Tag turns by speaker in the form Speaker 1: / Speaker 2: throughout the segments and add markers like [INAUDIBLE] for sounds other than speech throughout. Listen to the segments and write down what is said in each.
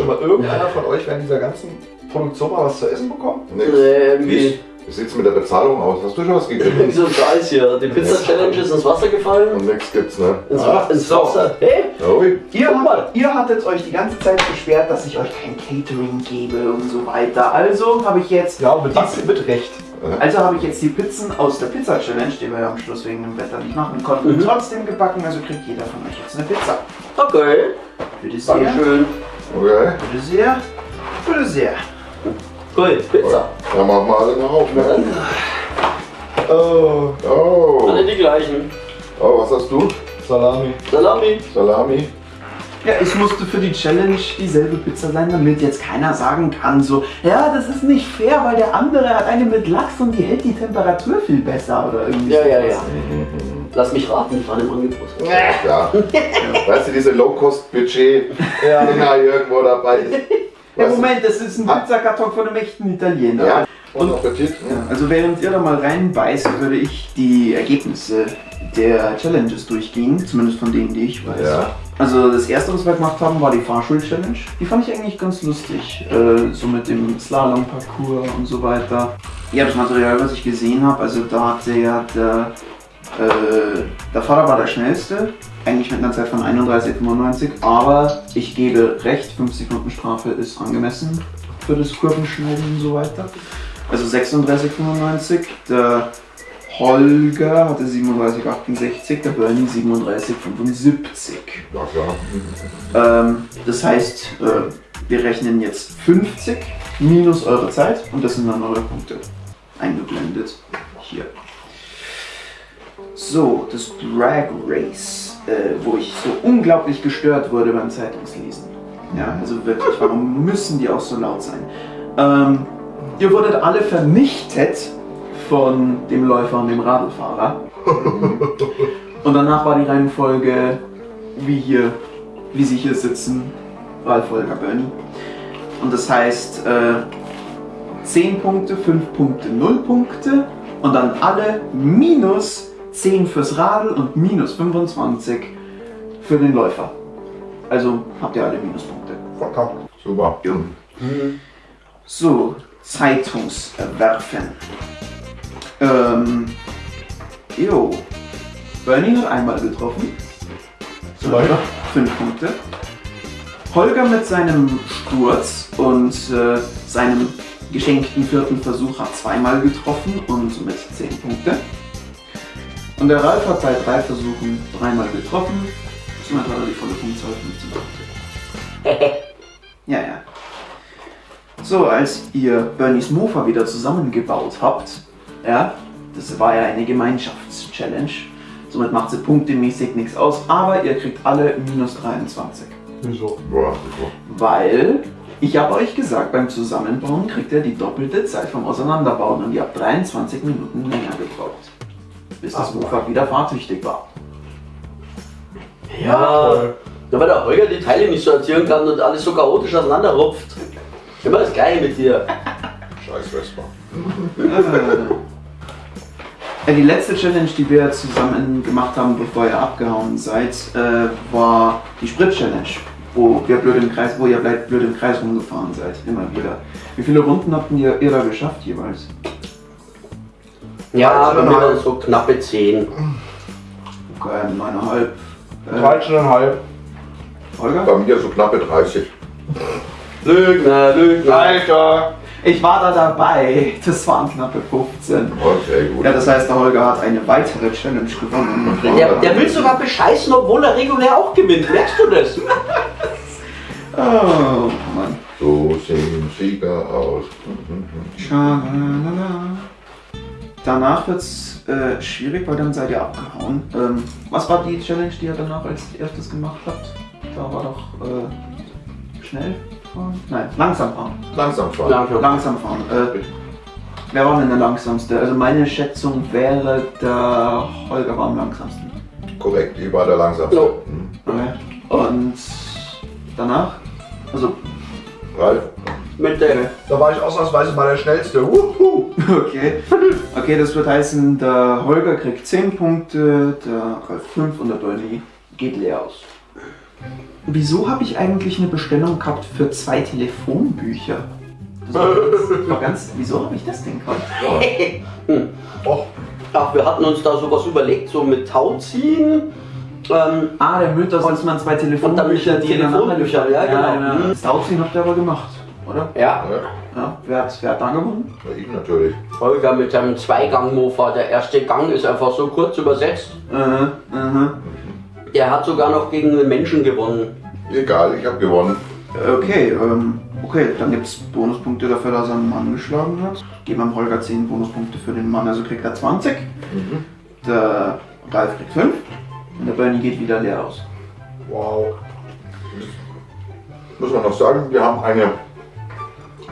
Speaker 1: Schon mal irgendeiner von euch während dieser ganzen Produktion mal was zu essen bekommen?
Speaker 2: Nix.
Speaker 3: Nee, irgendwie.
Speaker 2: Wie sieht's mit der Bezahlung aus? Hast du schon was gekriegt? [LAUGHS]
Speaker 3: So ein Scheiß hier. Die Pizza-Challenge ist ins Wasser gefallen.
Speaker 2: Und nix gibt's, ne?
Speaker 3: Ins,
Speaker 1: Ah,
Speaker 3: ins
Speaker 1: so.
Speaker 3: Wasser. Hey,
Speaker 2: Ui.
Speaker 1: Ihr,
Speaker 3: mal.
Speaker 1: ihr hattet euch die ganze Zeit beschwert, dass ich euch kein Catering gebe und so weiter. Also habe ich jetzt.
Speaker 4: Ja, mit, mit Recht.
Speaker 1: Also habe ich jetzt die Pizzen aus der Pizza Challenge, die wir ja am Schluss wegen dem Wetter nicht machen konnten,
Speaker 3: Mhm.
Speaker 1: trotzdem gebacken. Also kriegt jeder von euch jetzt eine Pizza.
Speaker 3: okay.
Speaker 1: Bitte sehr.
Speaker 3: Dankeschön.
Speaker 2: Okay.
Speaker 1: Bitte sehr. Bitte sehr.
Speaker 3: Gut, Pizza.
Speaker 2: Dann machen wir alle mal auf, ne?
Speaker 4: Oh,
Speaker 2: Oh.
Speaker 3: Alle die gleichen.
Speaker 2: Oh, was hast du?
Speaker 4: Salami.
Speaker 3: Salami.
Speaker 2: Salami?
Speaker 1: Ja, ich musste für die Challenge dieselbe Pizza sein, damit jetzt keiner sagen kann, so, ja, das ist nicht fair, weil der andere hat eine mit Lachs und die hält die Temperatur viel besser oder irgendwie
Speaker 3: Ja, ja,
Speaker 1: sowas.
Speaker 3: ja. Lass mich raten, die waren im Angebot. [LAUGHS]
Speaker 2: Ja. Weißt du, diese Low-Cost-Budget-Dinger irgendwo dabei.
Speaker 1: Ja,
Speaker 2: Weißt du?
Speaker 1: Moment, das ist ein
Speaker 2: Ah.
Speaker 1: Pizzakarton von einem echten Italiener.
Speaker 2: Ja.
Speaker 1: Und-
Speaker 2: Und Appetit.
Speaker 1: Ja, also während ihr da mal reinbeißt, würde ich die Ergebnisse der Challenges durchgehen, zumindest von denen, die ich weiß.
Speaker 2: Ja.
Speaker 1: Also das erste, was wir gemacht haben, war die Fahrschul-Challenge. Die fand ich eigentlich ganz lustig, äh, so mit dem Slalom-Parcours und so weiter. Ja, das Material, was ich gesehen habe, also da hatte ja der, äh, der Fahrer war der schnellste, eigentlich mit einer Zeit von 31,95, aber ich gebe recht, 5 Sekunden Strafe ist angemessen für das Kurvenschneiden und so weiter. Also 36,95. Der Holger hatte 37,68, der Bernie 37,75.
Speaker 2: Ja, klar.
Speaker 1: Ähm, das heißt, äh, wir rechnen jetzt 50 minus eure Zeit und das sind dann eure Punkte eingeblendet. Hier. So, das Drag Race, äh, wo ich so unglaublich gestört wurde beim Zeitungslesen. Ja, also wirklich, warum müssen die auch so laut sein? Ähm, ihr wurdet alle vernichtet von dem Läufer und dem Radlfahrer. [LAUGHS] Und danach war die Reihenfolge wie hier, wie sie hier sitzen, Ralf Holger Bernie. Und das heißt äh, 10 Punkte, 5 Punkte, 0 Punkte und dann alle minus 10 fürs Radl und minus 25 für den Läufer. Also habt ihr alle Minuspunkte.
Speaker 4: Verkackt.
Speaker 2: Super.
Speaker 1: So, Zeitungswerfen. Ähm, jo. Bernie hat einmal getroffen. So,
Speaker 4: Leider.
Speaker 1: Fünf Punkte. Holger mit seinem Sturz und äh, seinem geschenkten vierten Versuch hat zweimal getroffen und somit zehn Punkte. Und der Ralf hat bei drei Versuchen dreimal getroffen. Somit hat er die volle Punktzahl 15 Punkte. [LAUGHS] Ja, ja. So, als ihr Bernies Mofa wieder zusammengebaut habt, ja, das war ja eine Gemeinschaftschallenge. Somit macht sie punktemäßig nichts aus, aber ihr kriegt alle minus 23.
Speaker 4: Wieso?
Speaker 1: Weil ich habe euch gesagt, beim Zusammenbauen kriegt ihr die doppelte Zeit vom Auseinanderbauen und ihr habt 23 Minuten länger gebraucht. Bis das Mofa wieder fahrtüchtig war.
Speaker 3: Ja, nur weil der Holger die Teile nicht sortieren kann und alles so chaotisch auseinanderrupft. Immer das Gleiche mit dir. [LAUGHS]
Speaker 2: Scheiß Vespa.
Speaker 1: Äh, die letzte Challenge, die wir zusammen gemacht haben, bevor ihr abgehauen seid, äh, war die Sprit-Challenge, wo ihr blöd im Kreis, wo ihr blöd im Kreis rumgefahren seid, immer wieder. Wie viele Runden habt ihr, ihr da geschafft jeweils?
Speaker 3: Ja, bei mir waren es so knappe 10.
Speaker 1: Okay, neuneinhalb. Äh,
Speaker 4: 13,5.
Speaker 1: Holger?
Speaker 2: Bei mir so knappe 30.
Speaker 3: Lügner, Lügner.
Speaker 4: Alter!
Speaker 1: Ich war da dabei. Das waren knappe 15.
Speaker 2: Okay, gut.
Speaker 1: Ja, das heißt, der Holger hat eine weitere Challenge gewonnen.
Speaker 3: Der, der will sogar bescheißen, obwohl er regulär auch gewinnt. Merkst du das? [LAUGHS]
Speaker 1: Oh, Mann.
Speaker 2: So sehen Sieger aus.
Speaker 1: Schalalala. Danach wird's äh, schwierig, weil dann seid ihr abgehauen. Ähm, was war die Challenge, die ihr danach als erstes gemacht habt? Da war doch äh, schnell fahren? Nein, langsam fahren.
Speaker 2: Langsam fahren.
Speaker 3: Langsam.
Speaker 1: Langsam fahren. Äh, wer war denn der langsamste? Also meine Schätzung wäre, der Holger war am langsamsten.
Speaker 2: Korrekt, ich war der langsamste.
Speaker 3: No.
Speaker 2: Hm.
Speaker 1: Okay. Und danach? Also,
Speaker 2: Ralf,
Speaker 3: Mit der.
Speaker 4: Da war ich ausnahmsweise mal der Schnellste. Wuhu. [LAUGHS]
Speaker 1: okay. Okay, das wird heißen, der Holger kriegt 10 Punkte, der Ralf 5 und der Bernie geht leer aus. Wieso habe ich eigentlich eine Bestellung gehabt für zwei Telefonbücher? Das war ganz, das war ganz, wieso habe ich das denn gehabt? [LAUGHS]
Speaker 4: Och,
Speaker 3: Ach, wir hatten uns da sowas überlegt, so mit Tauziehen. Ähm,
Speaker 1: Ah, der Mythos, dass man zwei Telefonbücher, die
Speaker 3: Telefonbücher, ja, genau.
Speaker 1: ja. Das Tauziehen habt ihr aber gemacht, oder?
Speaker 3: ja,
Speaker 2: Ja,
Speaker 1: Ja. Wer hat, wer hat da gewonnen?
Speaker 2: ich natürlich.
Speaker 3: Holger mit seinem Zweigang-Mofa. Der erste Gang ist einfach so kurz übersetzt.
Speaker 1: Äh, aha.
Speaker 3: Der hat sogar noch gegen einen Menschen gewonnen.
Speaker 2: Egal, ich habe gewonnen.
Speaker 1: Okay, ähm, okay, dann gibt es Bonuspunkte dafür, dass er einen Mann geschlagen hat. Geben wir dem Holger 10 Bonuspunkte für den Mann, also kriegt er 20. Der Ralf kriegt 5. Und der Bernie geht wieder leer aus.
Speaker 4: wow.
Speaker 2: Muss man noch sagen, wir haben eine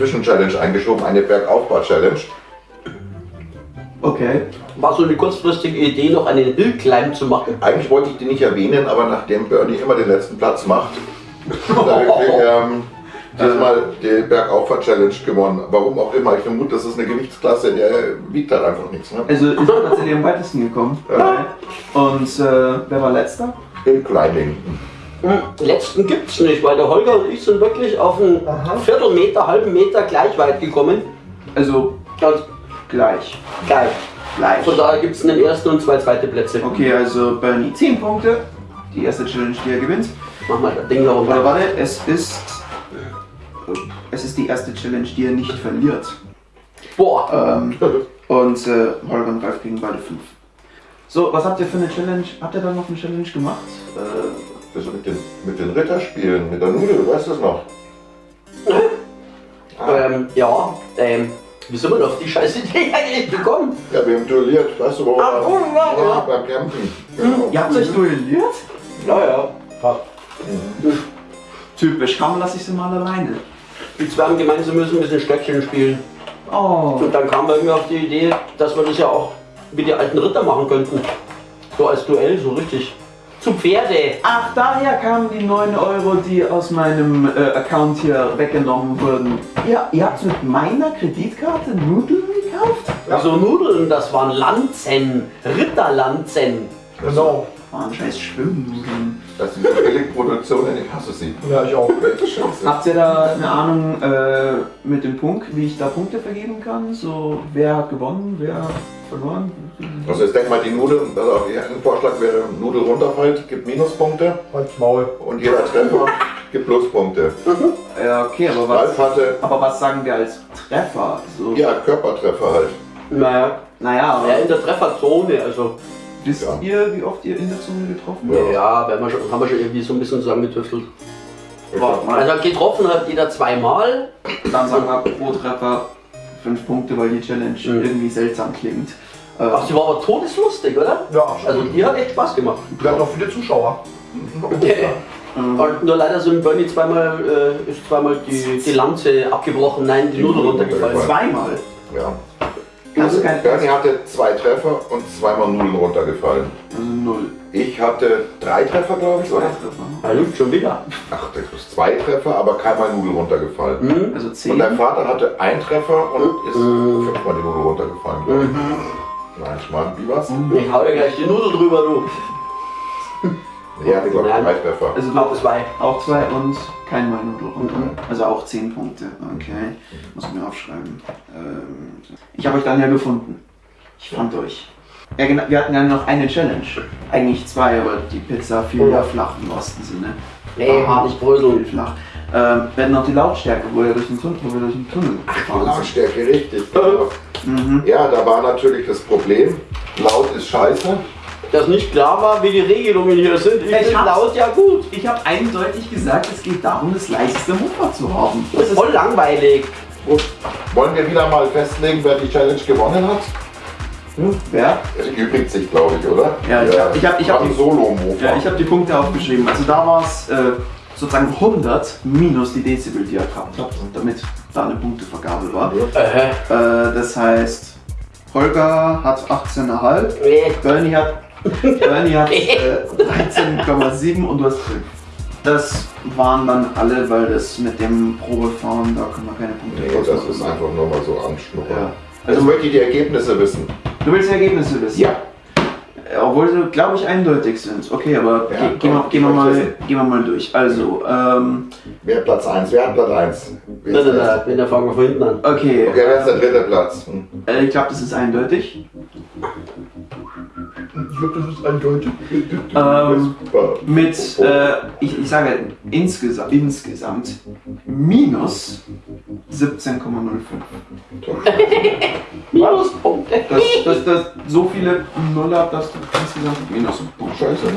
Speaker 2: Zwischenchallenge eingeschoben, eine Bergaufbau-Challenge.
Speaker 1: Okay.
Speaker 3: War so eine kurzfristige Idee, noch einen Hillclimb zu machen.
Speaker 2: Eigentlich wollte ich die nicht erwähnen, aber nachdem Bernie immer den letzten Platz macht, habe ich [LAUGHS] ähm, diesmal die Bergaufbau-Challenge gewonnen. Warum auch immer. Ich vermute, das ist eine Gewichtsklasse, der wiegt halt einfach nichts. Ne?
Speaker 1: Also ist er tatsächlich am weitesten gekommen.
Speaker 2: Ja.
Speaker 1: Und äh, wer war letzter?
Speaker 2: Hill
Speaker 3: Hm, Letzten gibt's nicht, weil der Holger und ich sind wirklich auf einen
Speaker 4: Aha.
Speaker 3: Viertelmeter, halben Meter gleich weit gekommen.
Speaker 1: Also
Speaker 3: Ganz
Speaker 1: gleich.
Speaker 3: gleich.
Speaker 1: Gleich.
Speaker 3: Von daher gibt's einen ersten und zwei zweite Plätze.
Speaker 1: Okay, also Bernie 10 Punkte. Die erste Challenge, die er gewinnt.
Speaker 3: Mach mal das Ding da
Speaker 1: Warte,
Speaker 3: runter.
Speaker 1: warte, es ist. Es ist die erste Challenge, die er nicht verliert.
Speaker 3: Boah,
Speaker 1: Ähm, [LAUGHS] und äh, Holger und Ralf kriegen beide 5. So, was habt ihr für eine Challenge? Habt ihr da noch eine Challenge gemacht? Äh,
Speaker 2: Das mit den, mit den Ritterspielen, mit der Nudel, du weißt das noch?
Speaker 3: ähm, ja, ähm, wie sind wir denn auf die scheiß Idee eigentlich gekommen?
Speaker 2: Ja, wir haben duelliert, weißt du, wo
Speaker 3: Ah,
Speaker 2: wir
Speaker 3: oh, ja,
Speaker 2: ja,
Speaker 3: ja.
Speaker 2: beim Campen.
Speaker 1: ihr habt euch duelliert?
Speaker 3: Ja, ja.
Speaker 4: Fast.
Speaker 1: Typisch, kaum lasse ich sie mal alleine.
Speaker 3: Die zwei haben gemeint, sie müssen ein bisschen Stöckchen spielen.
Speaker 1: Oh.
Speaker 3: Und dann kam irgendwie auf die Idee, dass wir das ja auch wie die alten Ritter machen könnten. So als Duell, so richtig. Zu Pferde.
Speaker 1: Ach, daher kamen die 9 Euro, die aus meinem äh, Account hier weggenommen wurden. Ihr, ihr habt mit meiner Kreditkarte Nudeln gekauft?
Speaker 3: Also Nudeln, das waren Lanzen, Ritterlanzen.
Speaker 4: Genau.
Speaker 1: Waren scheiß Schwimmnudeln.
Speaker 2: Das sind die Billigproduktionen, ich hasse sie.
Speaker 4: Ja, ich auch.
Speaker 1: Habt ihr da eine Ahnung äh, mit dem Punkt, wie ich da Punkte vergeben kann? So, wer hat gewonnen, wer hat verloren?
Speaker 2: Also jetzt denk mal, die Nudel, also ein Vorschlag wäre, Nudel runterfällt, gibt Minuspunkte
Speaker 4: Halt's Maul.
Speaker 2: und jeder Treffer gibt Pluspunkte.
Speaker 1: Ja, okay, aber was,
Speaker 2: hatte,
Speaker 1: aber was sagen wir als Treffer? So,
Speaker 2: ja, Körpertreffer halt.
Speaker 3: Naja,
Speaker 1: Naja, aber
Speaker 3: ja, in der Trefferzone, also.
Speaker 1: Wisst
Speaker 2: Ja.
Speaker 1: ihr, wie oft ihr in der Zone getroffen
Speaker 2: Ja.
Speaker 1: habt?
Speaker 3: Ja, werden wir schon, haben wir schon irgendwie so ein bisschen zusammengetüftelt.
Speaker 1: Warte mal.
Speaker 3: Also getroffen hat jeder zweimal.
Speaker 1: Dann sagen wir pro Treffer 5 Punkte, weil die Challenge
Speaker 3: Mhm.
Speaker 1: irgendwie seltsam klingt. Äh,
Speaker 3: Ach, die war aber todeslustig, oder?
Speaker 4: Ja,
Speaker 3: Also die hat echt Spaß gemacht.
Speaker 4: wir hatten noch viele Zuschauer.
Speaker 1: ähm, [LAUGHS]
Speaker 3: Und nur leider sind Bernie zweimal, äh, ist zweimal die, die Lanze abgebrochen, nein, die Nudel runtergefallen.
Speaker 1: zweimal.
Speaker 2: Ja.
Speaker 1: Kannst
Speaker 2: Bernie hatte zwei Treffer und zweimal Nudeln runtergefallen.
Speaker 1: Also null.
Speaker 2: Ich hatte drei Treffer, glaube ich, oder?
Speaker 1: Treffer.
Speaker 3: Ja, Luft schon wieder.
Speaker 2: Ach, das ist zwei Treffer, aber keinmal Nudel runtergefallen.
Speaker 3: Mhm.
Speaker 1: Also
Speaker 2: Und
Speaker 1: 10.
Speaker 2: dein Vater hatte einen Treffer und ist
Speaker 3: Mhm.
Speaker 2: fünfmal die Nudel runtergefallen. ich. Nein, Schmarrn, wie war's?
Speaker 3: Ich hau dir gleich die Nudel drüber, du.
Speaker 2: Er hatte, glaube ich,
Speaker 3: Nein.
Speaker 2: drei Treffer.
Speaker 1: Also
Speaker 3: Auch zwei.
Speaker 1: auch zwei und kein Mal Nudel runter. Also auch 10 Punkte. Okay. Muss ich mir aufschreiben. Ähm, ich habe euch dann ja gefunden. Ich fand euch. Ja, genau, wir hatten ja noch eine Challenge. Eigentlich zwei, aber die Pizza fiel ja flach im wahrsten Sinne.
Speaker 3: Nee,
Speaker 1: Aha.
Speaker 3: nicht bröseln.
Speaker 1: Flach. Ähm, wir hatten noch die Lautstärke, wo ihr durch den Tunnel, wo wir durch den Tunnel gefahren sind.
Speaker 2: Lautstärke, richtig. genau. [LAUGHS]
Speaker 1: Mhm.
Speaker 2: Ja, da war natürlich das Problem. Laut ist scheiße.
Speaker 3: Dass nicht klar war, wie die Regelungen hier sind. Ich
Speaker 1: Ich
Speaker 3: bin laut, ja gut.
Speaker 1: Ich habe eindeutig gesagt, es geht darum, das leiseste Mofa zu haben.
Speaker 3: Das ist voll langweilig.
Speaker 2: Gut, wollen wir wieder mal festlegen, wer die Challenge gewonnen hat?
Speaker 1: Wer?
Speaker 2: Es erübrigt sich, glaube ich, oder?
Speaker 1: Ja, ich hab- ich hab- ich hab die-
Speaker 2: Solo-Mofa.
Speaker 1: Ja, ich habe die Punkte aufgeschrieben. Also da war es äh, sozusagen 100 minus die Dezibel, die er gehabt hat, damit da eine Punktevergabe war.
Speaker 3: Äh,
Speaker 1: Äh, das heißt, Holger hat 18,5,
Speaker 3: nee.
Speaker 1: Bernie hat, Bernie hat [LAUGHS] äh, 13,7 und du hast 5. Das waren dann alle, weil das mit dem Probefahren, da können wir keine Punkte
Speaker 2: Nee, das ist einfach nur mal so anschnuppern.
Speaker 1: Ja.
Speaker 2: Also möchte ich die Ergebnisse wissen.
Speaker 1: Du willst die Ergebnisse wissen?
Speaker 2: Ja.
Speaker 1: Obwohl sie, glaube ich, eindeutig sind. Okay, aber
Speaker 2: Ja,
Speaker 1: ge gehen, wir, gehen, wir mal,
Speaker 2: möchte
Speaker 1: gehen wir mal durch. Also, ähm,
Speaker 2: Wer Platz 1? Wer hat Platz 1?
Speaker 3: Nein, nein, nein, dann fangen wir von hinten an.
Speaker 1: okay.
Speaker 2: Okay, wer ist der dritte Platz? Hm.
Speaker 1: Äh, ich glaube, das ist eindeutig.
Speaker 4: Ich glaube, das ist eindeutig.
Speaker 1: Ähm, mit, äh, ich, ich sage insgesamt, insgesamt minus 17,05.
Speaker 3: Minuspunkte.
Speaker 1: Das, das, das, so viele Nuller, dass du insgesamt minus.
Speaker 2: Scheiße, ne?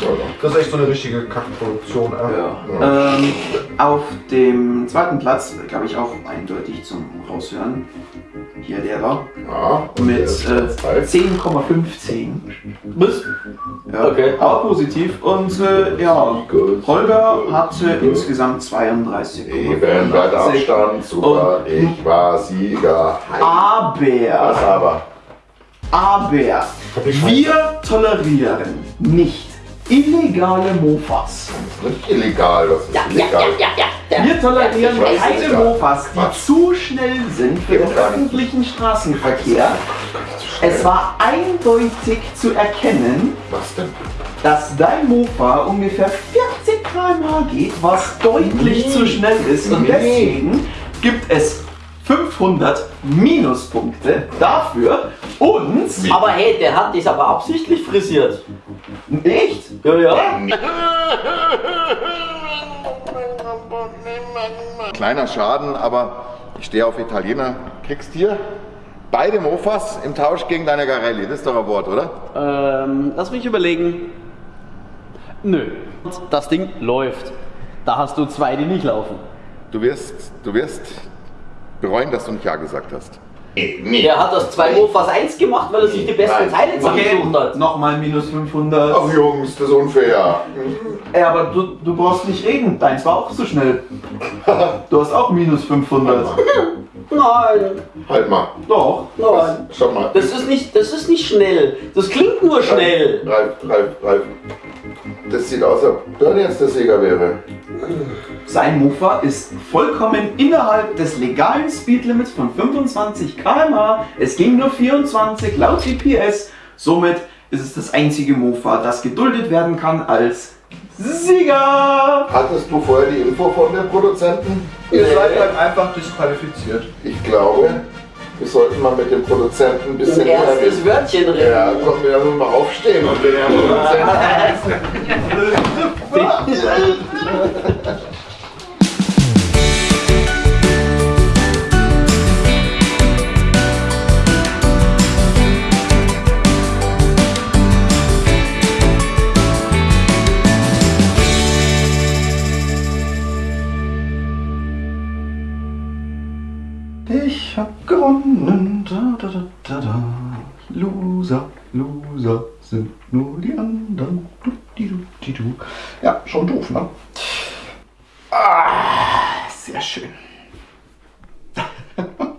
Speaker 2: Ja,
Speaker 4: Das ist echt so eine richtige Kackproduktion. Äh.
Speaker 1: Ja. Ähm, auf dem zweiten Platz, glaube ich, auch eindeutig zum Raushören. Hier der da.
Speaker 2: ja. und
Speaker 1: Mit äh,
Speaker 2: Platz drei.
Speaker 1: 10,15.
Speaker 3: Bis?
Speaker 1: Ja,
Speaker 3: Okay.
Speaker 1: auch positiv. Und äh, ja. Holger hatte insgesamt 32.
Speaker 2: Eben, weiter Abstand, super,
Speaker 1: Und-
Speaker 2: ich war Sieger. Was
Speaker 1: Aber,
Speaker 2: aber?
Speaker 1: aber, wir tolerieren nicht illegale Mofas.
Speaker 2: Nicht illegal, das ist
Speaker 3: Ja, ja,
Speaker 2: illegal.
Speaker 3: ja, ja, ja.
Speaker 1: Wir tolerieren
Speaker 2: weiß
Speaker 1: keine
Speaker 2: ja.
Speaker 1: Mofas, die
Speaker 2: Quatsch.
Speaker 1: zu schnell sind für den
Speaker 2: Ja,
Speaker 1: öffentlichen Straßenverkehr. Es war eindeutig zu erkennen,
Speaker 2: Was denn?
Speaker 1: dass dein Mofa ungefähr 40 km/h geht, was deutlich
Speaker 2: Nee.
Speaker 1: zu schnell ist. Und
Speaker 2: Nee.
Speaker 1: deswegen gibt es 500 Minuspunkte dafür und
Speaker 3: Aber hey, der hat das aber absichtlich frisiert.
Speaker 1: echt
Speaker 3: Ja, ja. [LAUGHS]
Speaker 2: Kleiner Schaden, aber ich stehe auf Italiener. Kriegst hier beide Mofas im Tausch gegen deine Garelli. Das ist doch ein Wort, oder?
Speaker 3: Ähm, lass mich überlegen. Nö. Das Ding läuft. Da hast du zwei, die nicht laufen.
Speaker 2: Du wirst, du wirst bereuen, dass du nicht Ja gesagt hast. Nee.
Speaker 3: Der hat das zwei Mofas 1 gemacht, weil er sich die besten
Speaker 2: Nein.
Speaker 3: Teile zusammengesucht hat.
Speaker 1: nochmal minus 500.
Speaker 2: Ach Jungs, das ist unfair.
Speaker 1: Ey, aber du, du brauchst nicht reden, deins war auch so schnell. [LAUGHS] Du hast auch minus 500. [LAUGHS]
Speaker 3: Nein,
Speaker 2: Halt mal.
Speaker 1: Doch.
Speaker 3: nein.
Speaker 2: Schau mal.
Speaker 3: Das ist nicht, das ist nicht schnell. Das klingt nur schnell.
Speaker 2: Ralf, Ralf, Ralf. Das sieht aus, als ob Dörr jetzt der Sieger wäre.
Speaker 1: Sein Mofa ist vollkommen innerhalb des legalen Speedlimits von 25 km/h. Es ging nur 24 laut GPS. Somit ist es das einzige Mofa, das geduldet werden kann als Sieger.
Speaker 2: Hattest du vorher die Info von den Produzenten?
Speaker 4: Ihr seid dann einfach disqualifiziert.
Speaker 2: Ich glaube, wir sollten mal mit dem Produzenten ein
Speaker 3: Ein
Speaker 2: bisschen
Speaker 3: erstes Wörtchen reden.
Speaker 2: Ja, komm, wir müssen mal aufstehen und den Herrn Produzenten.
Speaker 1: gewonnen. Da, da, da, da, Loser, Loser sind nur die anderen. Du, die, du, die, du. Ja, schon doof, ne? Ah, sehr schön. [LAUGHS]